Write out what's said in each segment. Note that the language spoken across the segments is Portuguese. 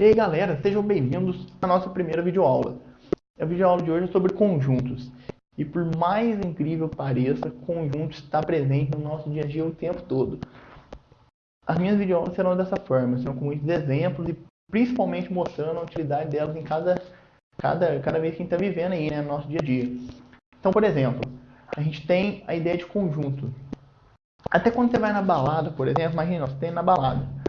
E aí galera, sejam bem-vindos à nossa primeira videoaula. A videoaula de hoje é sobre conjuntos. E por mais incrível que pareça, conjuntos está presente no nosso dia a dia o tempo todo. As minhas videoaulas serão dessa forma, serão com muitos exemplos e principalmente mostrando a utilidade delas em cada, cada, cada vez que a gente está vivendo aí, né, no nosso dia a dia. Então, por exemplo, a gente tem a ideia de conjunto. Até quando você vai na balada, por exemplo, imagina, você tem na balada.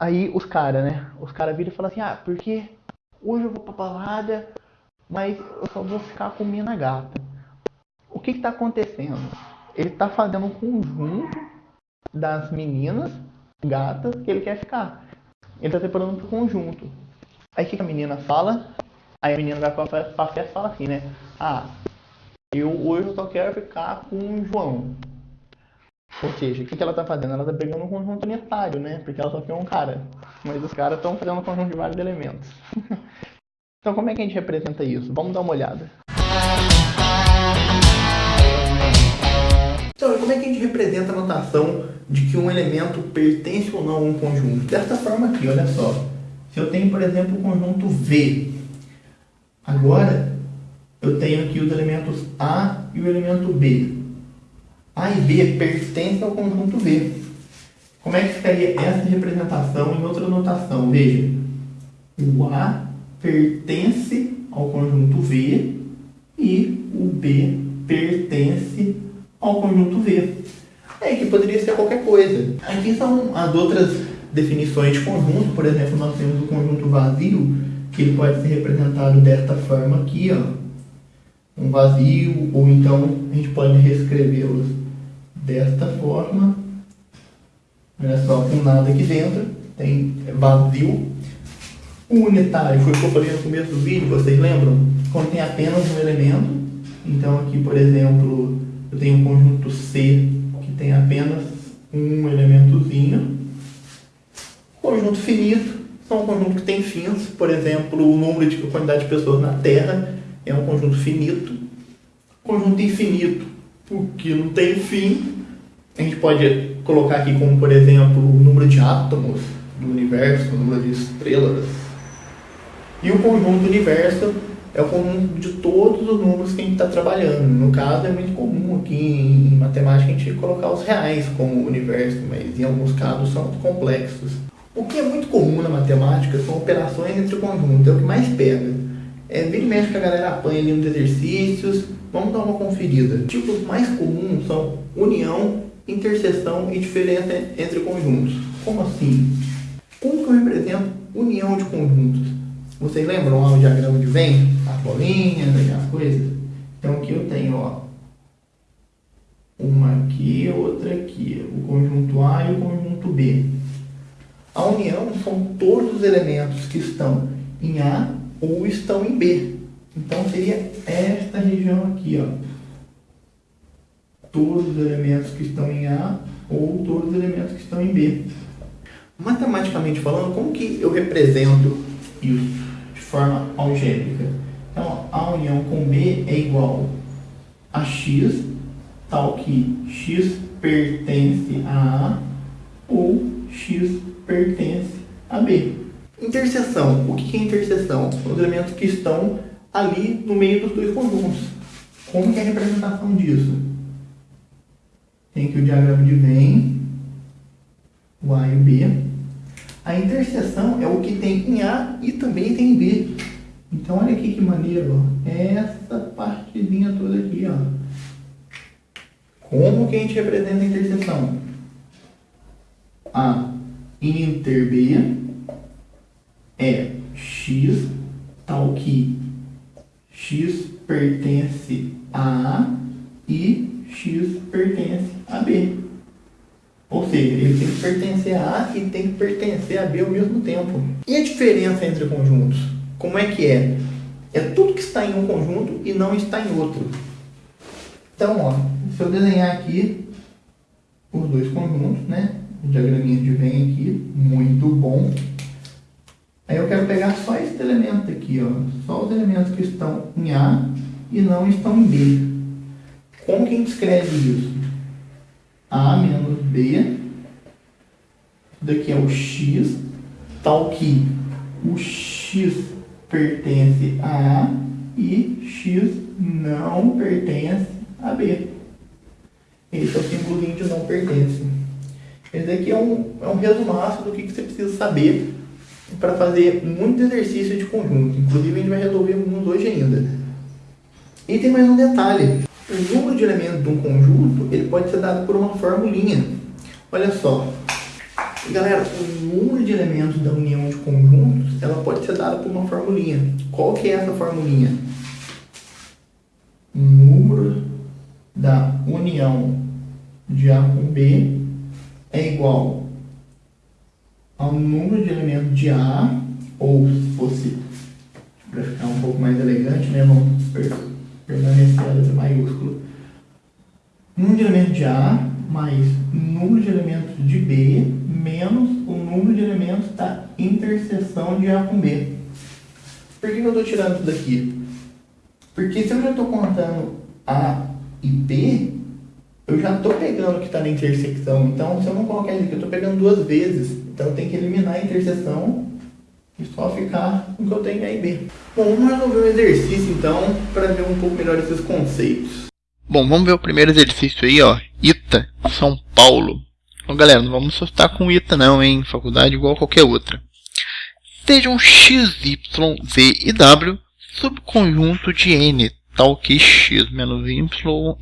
Aí os caras, né? Os caras viram e falam assim, ah, porque hoje eu vou pra balada, mas eu só vou ficar com mina gata. O que que tá acontecendo? Ele tá fazendo um conjunto das meninas gatas que ele quer ficar. Ele tá separando um conjunto. Aí o que, que a menina fala? Aí a menina vai pra festa e fala assim, né? Ah, eu hoje eu só quero ficar com o João. Ou seja, o que, que ela está fazendo? Ela está pegando um conjunto unitário, né? Porque ela só quer um cara. Mas os caras estão fazendo um conjunto de vários elementos. então como é que a gente representa isso? Vamos dar uma olhada. Então, como é que a gente representa a notação de que um elemento pertence ou não a um conjunto? Dessa forma aqui, olha só. Se eu tenho, por exemplo, o conjunto V. Agora, eu tenho aqui os elementos A e o elemento B. A e B pertencem ao conjunto V. Como é que ficaria essa representação em outra notação? Veja, o A pertence ao conjunto V e o B pertence ao conjunto V. É que poderia ser qualquer coisa. Aqui são as outras definições de conjunto. Por exemplo, nós temos o conjunto vazio, que ele pode ser representado desta forma aqui, ó. Um vazio, ou então a gente pode reescrevê-los desta forma. Olha só, com nada aqui dentro, tem vazio. O unitário foi o que eu falei no começo do vídeo, vocês lembram? Contém apenas um elemento. Então aqui, por exemplo, eu tenho um conjunto C que tem apenas um elementozinho. Conjunto finito são um conjunto que tem fins, por exemplo, o número de quantidade de pessoas na Terra é um conjunto finito. Conjunto infinito, porque não tem fim, a gente pode colocar aqui como, por exemplo, o número de átomos do universo, o número de estrelas. E o conjunto do universo é o conjunto de todos os números que a gente está trabalhando. No caso, é muito comum aqui em matemática a gente colocar os reais como universo, mas em alguns casos são complexos. O que é muito comum na matemática são operações entre conjuntos, é o que mais pega. É, vira e que a galera apanha ali nos exercícios, vamos dar uma conferida. Tipos mais comuns são união, interseção e diferença entre conjuntos. Como assim? Como que eu represento união de conjuntos? Vocês lembram lá o diagrama de Venn? As bolinhas, as coisas? Então aqui eu tenho, ó, uma aqui, outra aqui, o conjunto A e o conjunto B. A união são todos os elementos que estão em A ou estão em B. Então seria esta região aqui, ó todos os elementos que estão em A ou todos os elementos que estão em B. Matematicamente falando, como que eu represento isso de forma algébrica? Então, A união com B é igual a X, tal que X pertence a A ou X pertence a B. Interseção. O que é interseção? São os elementos que estão ali no meio dos dois conjuntos. Como é a representação disso? Tem aqui o diagrama de Venn, o A e o B. A interseção é o que tem em A e também tem em B. Então, olha aqui que maneiro, ó. Essa partezinha toda aqui, ó. Como que a gente representa a interseção? A inter B é x, tal que x pertence a A e X pertence a B. Ou seja, ele tem que pertencer a A e tem que pertencer a B ao mesmo tempo. E a diferença entre conjuntos? Como é que é? É tudo que está em um conjunto e não está em outro. Então, ó, se eu desenhar aqui os dois conjuntos, né? O diagraminha de vem aqui, muito bom. Aí eu quero pegar só esse elemento aqui, ó. Só os elementos que estão em A e não estão em B. Como que a gente escreve isso? A menos B, daqui é o x, tal que o x pertence a A e x não pertence a B. Esse é o símbolo de não pertence. Esse aqui é um, é um resumaço do que, que você precisa saber para fazer muito exercício de conjunto. Inclusive, a gente vai resolver alguns hoje ainda. E tem mais um detalhe. O número de elementos de um conjunto ele pode ser dado por uma formulinha. Olha só. Galera, o número de elementos da união de conjuntos ela pode ser dado por uma formulinha. Qual que é essa formulinha? Número da união de A com B é igual ao número de elementos de A, ou se fosse, para ficar um pouco mais elegante, né, vamos letra maiúsculo. Número de elementos de A mais número de elementos de B menos o número de elementos da interseção de A com B. Por que eu estou tirando isso daqui? Porque se eu já estou contando A e B, eu já estou pegando o que está na intersecção. Então, se eu não colocar isso aqui, eu estou pegando duas vezes. Então, eu tenho que eliminar a interseção e só ficar com o que eu tenho A e B. Bom, vamos resolver um exercício, então, para ver um pouco melhor esses conceitos. Bom, vamos ver o primeiro exercício aí, ó. ITA, São Paulo. Bom, galera, não vamos assustar com ITA não, hein? Faculdade igual qualquer outra. Sejam x, y, z e w subconjunto de n, tal que x menos y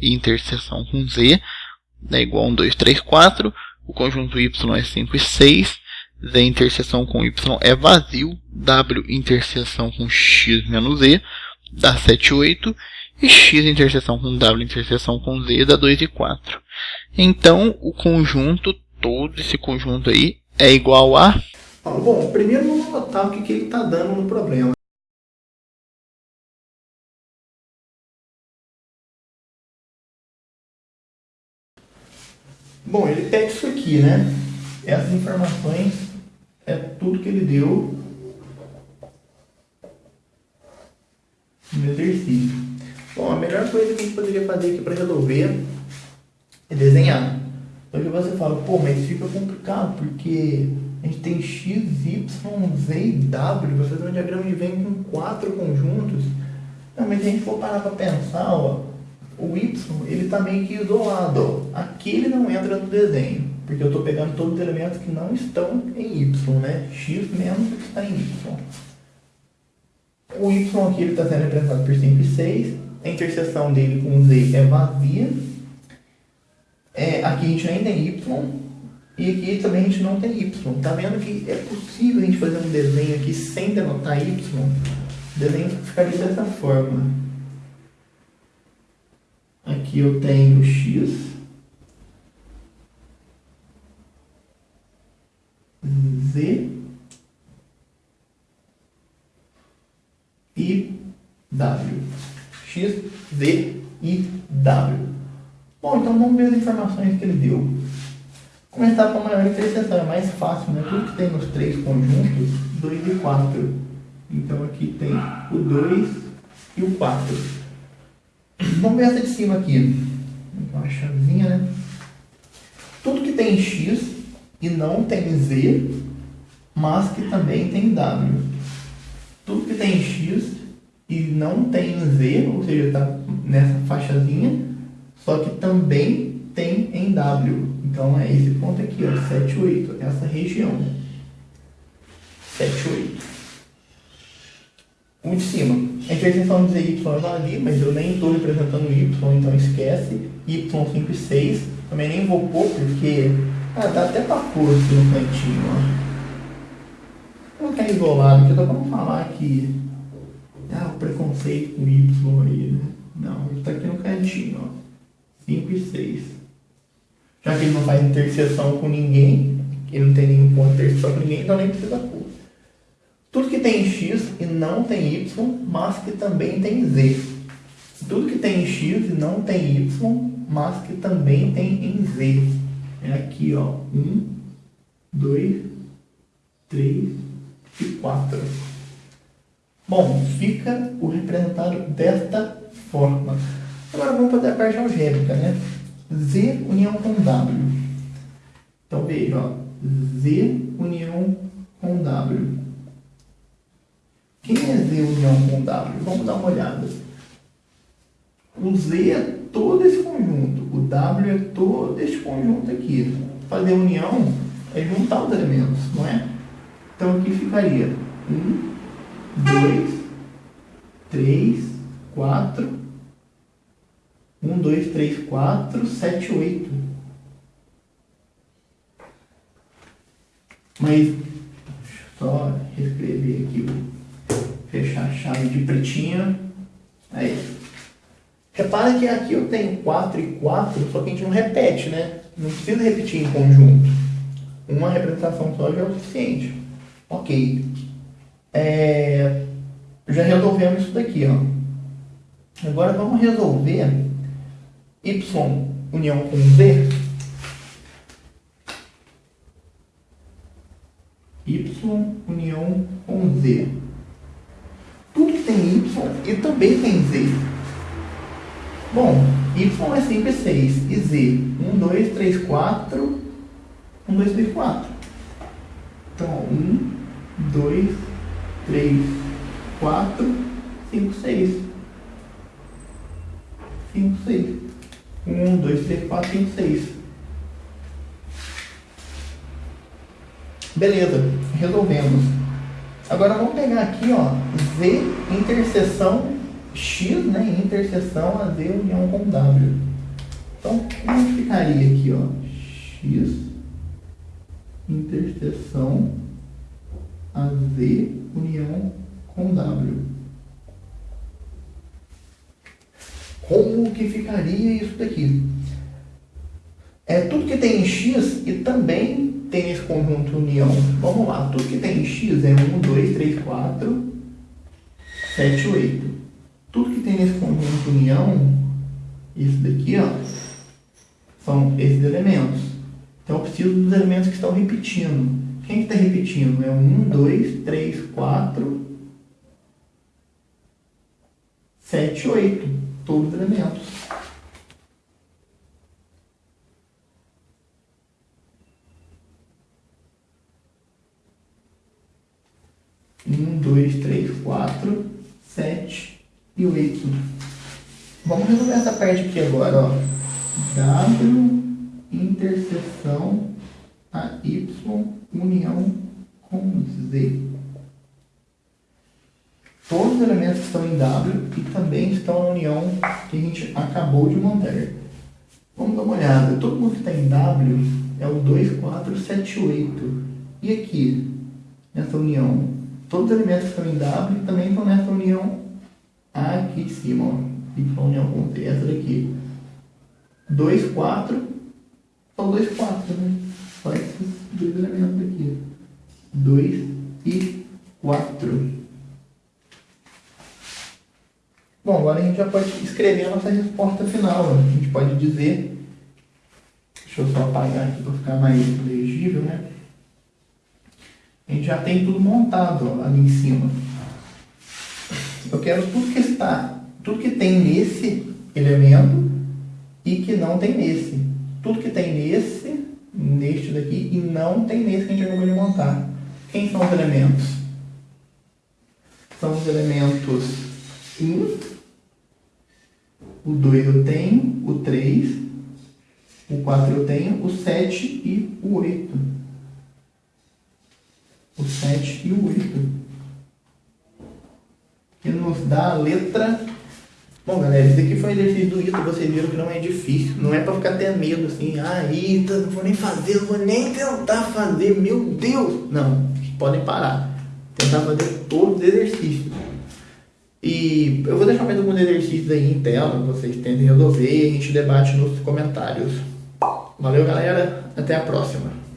interseção com z é igual a 1, 2, 3, 4. O conjunto y é 5 e 6. Z interseção com y é vazio. W interseção com x menos e dá 7 e 8. E x interseção com w interseção com z dá 2 e 4. Então, o conjunto, todo esse conjunto aí, é igual a... Bom, primeiro vamos notar o que, que ele está dando no problema. Bom, ele pega isso aqui, né? Essas informações é tudo que ele deu no exercício. Bom, a melhor coisa que a gente poderia fazer aqui para resolver é desenhar. Então que você fala, pô, mas fica complicado porque a gente tem x, y, z e w, você tem um diagrama de Venn com quatro conjuntos. Não, mas se a gente for parar para pensar, ó, o Y ele está meio que isolado. Ó. Aqui ele não entra no desenho, porque eu estou pegando todos os elementos que não estão em Y, né? X menos está em Y. O Y aqui está sendo representado por 5 e 6. A interseção dele com Z é vazia. É, aqui a gente nem tem Y. E aqui também a gente não tem Y. Tá vendo que é possível a gente fazer um desenho aqui sem denotar Y? O desenho ficaria dessa forma. Aqui eu tenho x, z e w. x, z e w. Bom, então vamos ver as informações que ele deu. Começar com a maior interseção, é mais fácil, né? Tudo que tem nos três conjuntos, 2 e 4. Então aqui tem o 2 e o 4. Vamos ver essa de cima aqui. Uma chavinha, né? Tudo que tem X e não tem Z, mas que também tem W. Tudo que tem X e não tem Z, ou seja, está nessa faixazinha, só que também tem em W. Então é esse ponto aqui, ó, 7, 8, essa região. 7, 8 um de cima. A interseção de y é ali, mas eu nem estou representando y, então esquece. y5 e 6, também nem vou pôr, porque ah, dá até para pôr aqui no cantinho. Ó. Não quer isolado, eu estou para falar que ah, o preconceito com y aí, né? Não, ele está aqui no cantinho, ó. 5 e 6. Já que ele não faz interseção com ninguém, ele não tem nenhum ponto de interseção com ninguém, então nem precisa pôr. Tudo que tem x e não tem y, mas que também tem z. Tudo que tem x e não tem y, mas que também tem em z. É aqui, ó. 1, 2, 3 e 4. Bom, fica o representado desta forma. Agora vamos fazer a parte algébrica, né? Z união com W. Então veja, ó. Z união com W Quem é Z união com W? Vamos dar uma olhada. O Z é todo esse conjunto, o W é todo esse conjunto aqui. Fazer união é juntar os elementos, não é? Então aqui ficaria 1, 2, 3, 4, 1, 2, 3, 4, 7, 8. Mas, só reescrever aqui, fechar a chave de pretinha. Aí. Repara que aqui eu tenho 4 e 4, só que a gente não repete, né? Não precisa repetir em conjunto. Uma representação só já é o suficiente. Ok. É, já resolvemos isso daqui, ó. Agora vamos resolver y união com z. y união com z. Tudo tem y e também tem z. Bom, y é sempre 6 e z 1, 2, 3, 4 1, 2, 3, 4 então 1, 2, 3, 4 5, 6 5, 6 1, 2, 3, 4, 5, 6 Beleza, resolvemos. Agora vamos pegar aqui, ó, Z interseção X, né, interseção a Z união com W. Então, como ficaria aqui, ó? X interseção a Z união com W. Como que ficaria isso daqui? É tudo que tem em X e também tem esse conjunto união. Vamos lá, tudo que tem em X é 1, 2, 3, 4, 7, 8 tudo que tem nesse conjunto união, isso daqui, ó, são esses elementos. Então eu preciso dos elementos que estão repetindo. Quem está repetindo? É 1, 2, 3, 4, 7, 8. Todos os elementos. Um, dois, três, quatro, sete, e o Y. Vamos resolver essa parte aqui agora, ó. W interseção a Y união com Z. Todos os elementos que estão em W e também estão na união que a gente acabou de montar. Vamos dar uma olhada. Todo mundo que está em W é o 2, 4, 7, 8. E aqui, nessa união, todos os elementos que estão em W também estão nessa união aqui em cima, ó, y união com t, essa daqui. 2, 4, são 2, 4, né? Dois elementos aqui. 2 e 4. Bom, agora a gente já pode escrever a nossa resposta final. A gente pode dizer, deixa eu só apagar aqui para ficar mais legível, né? A gente já tem tudo montado ó, ali em cima. Eu quero tudo que está, tudo que tem nesse elemento e que não tem nesse. Tudo que tem nesse, neste daqui, e não tem nesse que a gente acabou de montar. Quem são os elementos? São os elementos 1, o 2 eu tenho, o 3, o 4 eu tenho, o 7 e o 8. O 7 e o 8 que nos dá a letra. Bom, galera, esse aqui foi o exercício do ITA, vocês viram que não é difícil. Não é pra ficar até medo assim, ah, ITA, não vou nem fazer, não vou nem tentar fazer, meu Deus! Não, podem parar. Tentar fazer todos os exercícios. E eu vou deixar mais alguns exercícios aí em tela, vocês tentem resolver e a gente debate nos comentários. Valeu, galera. Até a próxima.